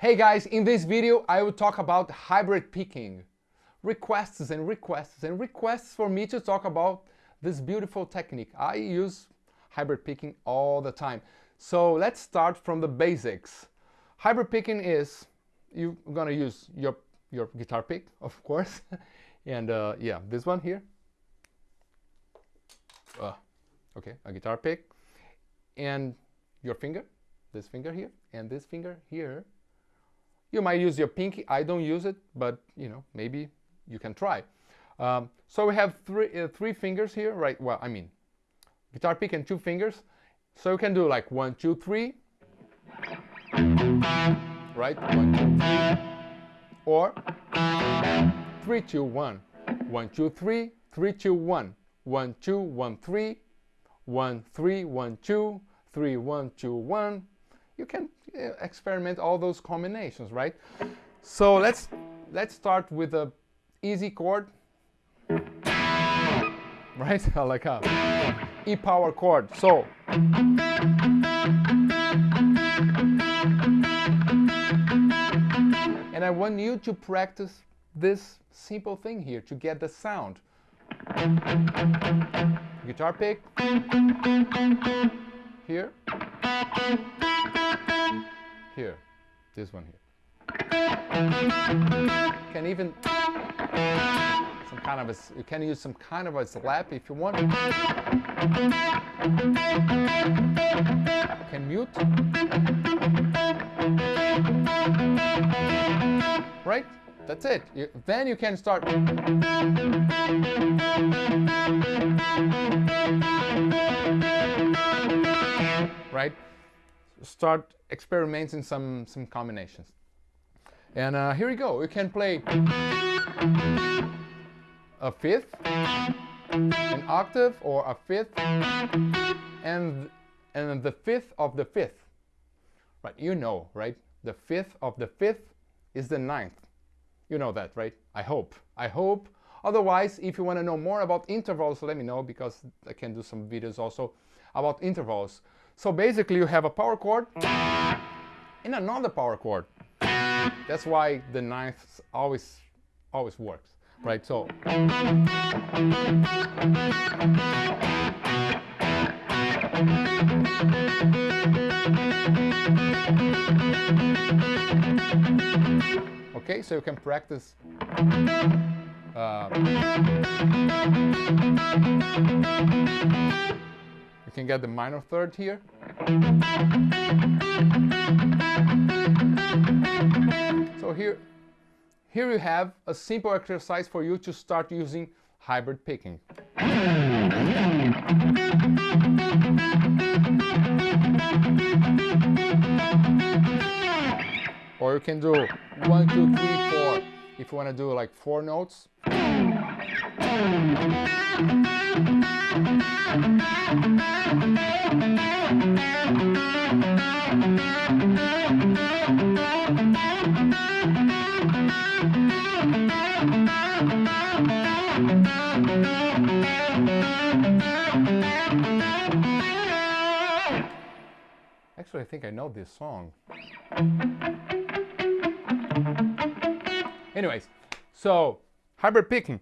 Hey guys, in this video I will talk about hybrid picking. Requests and requests and requests for me to talk about this beautiful technique. I use hybrid picking all the time. So let's start from the basics. Hybrid picking is, you're gonna use your, your guitar pick, of course. and uh, yeah, this one here. Uh, okay, a guitar pick. And your finger, this finger here, and this finger here you might use your pinky. I don't use it, but you know, maybe you can try. Um, so we have three, uh, three fingers here, right? Well, I mean, guitar pick and two fingers. So you can do like one, two, three, right? One, two, three, or three, two, one, one, two, three, three, two, one, one, two, one, three, one, three, one, two, three, one, two, one. You can uh, experiment all those combinations, right? So let's let's start with a easy chord, right? like a E power chord. So and I want you to practice this simple thing here to get the sound. Guitar pick here here, this one here. can even some kind of a, you can use some kind of a slap if you want. can mute. Right? That's it. You, then you can start. Start experimenting some, some combinations. And uh, here we go. you can play a fifth, an octave, or a fifth, and, and the fifth of the fifth. Right, you know, right? The fifth of the fifth is the ninth. You know that, right? I hope. I hope. Otherwise, if you want to know more about intervals, let me know because I can do some videos also about intervals. So basically you have a power chord and another power chord. That's why the ninth always always works, right? So Okay, so you can practice uh, can get the minor third here. So here, here you have a simple exercise for you to start using hybrid picking. Or you can do one, two, three. If you want to do like four notes. Actually, I think I know this song. Anyways, so hybrid picking.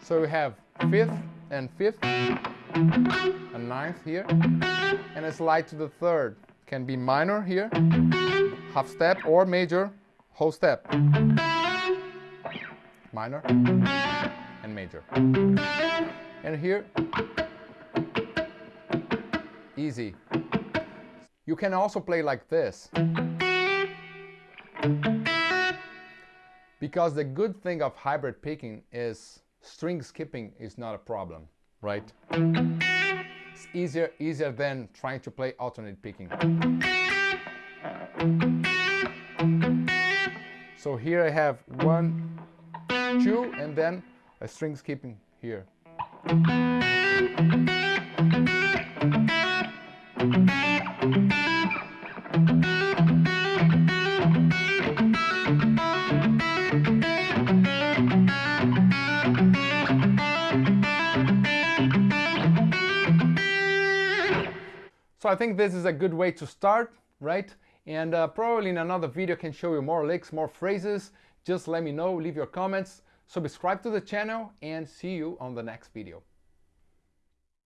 So we have fifth and fifth, a ninth here, and a slide to the third. Can be minor here, half step, or major, whole step. Minor and major. And here, easy. You can also play like this. Because the good thing of hybrid picking is string skipping is not a problem, right? It's easier, easier than trying to play alternate picking. So here I have one, two, and then a string skipping here. I think this is a good way to start, right? And uh, probably in another video can show you more licks, more phrases. Just let me know, leave your comments, subscribe to the channel, and see you on the next video.